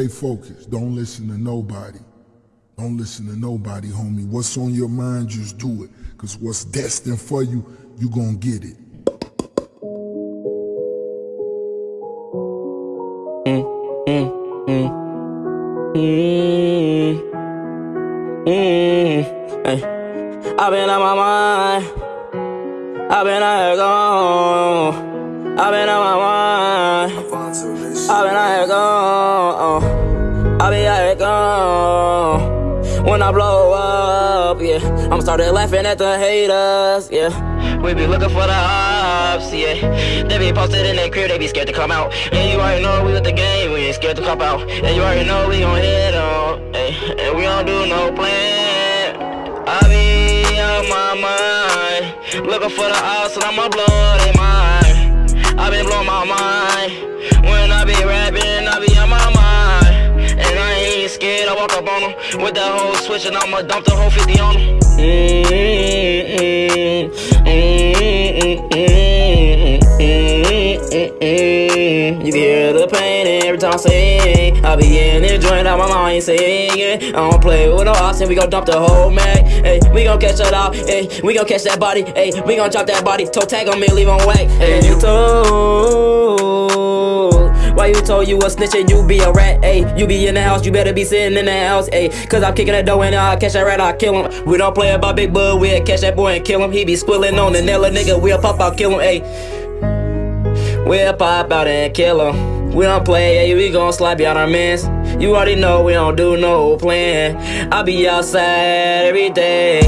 Stay focused. Don't listen to nobody. Don't listen to nobody, homie. What's on your mind, just do it. Cause what's destined for you, you gonna get it. Mm, mm, ay. I've been on my mind. I've been here gone. I've been on my mind. I've been out here gone. I'll be out here gone. When I blow up, yeah. I'm started laughing at the haters, yeah. We be looking for the ops, yeah. They be posted in their crib, they be scared to come out. And you already know we with the game, we ain't scared to cop out. And you already know we gon' hit on, ay, and we don't do no plan. I be on my mind, looking for the ops, and I'ma blow their mind. I been blowing my mind. When I be rapping, I be on my mind. And I ain't scared, I walk up on them with that whole switch, and I'ma dump the whole 50 on them. Mm-hmm. You can hear the pain every time I sing. I be in the joint out my mind singing. I don't play with no option, we gon' dump the whole mag. Hey, we gon' catch it out. Hey, we gon' catch that body. Hey, we gon' drop that body. Toe tag on me, leave on whack. Hey, you told. Why you told you a snitch and you be a rat? Ayy, you be in the house, you better be sitting in the house. Ayy, cause I'm kicking that dough and I catch that rat, I kill him. We don't play about Big Bud, we'll catch that boy and kill him. He be squilling on the nail, nigga, we'll pop out, kill him. Ayy, we'll pop out and kill him. We don't play, yeah, we gon' slap you out our mans. You already know we don't do no plan. I be outside every day.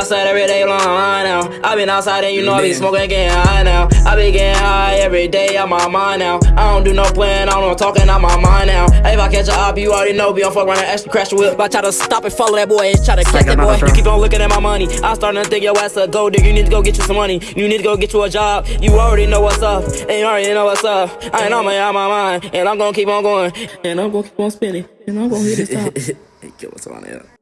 I outside every day long now. I been outside and you know I be smoking getting high now. I be getting high every day on my mind now. I don't do no plan, I don't talking out my mind now. Hey, if I catch a op, you already know be on fuck and actually crash whip. But I try to stop and follow that boy and try to catch that boy. You keep on looking at my money. I'm starting to think your ass a gold digger. You need to go get you some money. You need to go get you a job. You already know what's up. And you already know what's up. I ain't on my out my mind. And I'm gonna keep on going. And I'm gonna keep on spinning. And I'm gonna hit this top. Hey, kill us on it.